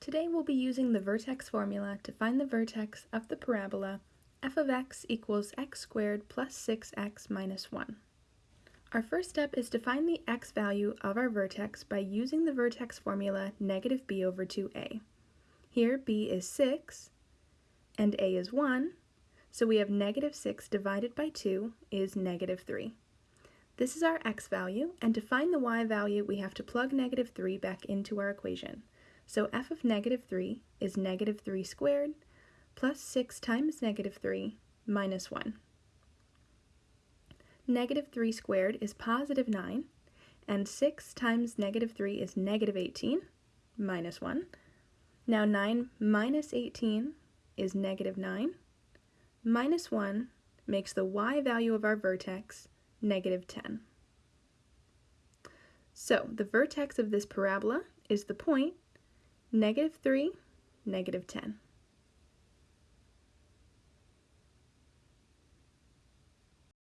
Today we'll be using the vertex formula to find the vertex of the parabola f of x equals x squared plus 6x minus 1. Our first step is to find the x value of our vertex by using the vertex formula negative b over 2a. Here b is 6 and a is 1, so we have negative 6 divided by 2 is negative 3. This is our x value, and to find the y value we have to plug negative 3 back into our equation. So f of negative 3 is negative 3 squared plus 6 times negative 3 minus 1. Negative 3 squared is positive 9, and 6 times negative 3 is negative 18 minus 1. Now 9 minus 18 is negative 9. Minus 1 makes the y value of our vertex negative 10. So the vertex of this parabola is the point negative 3, negative 10.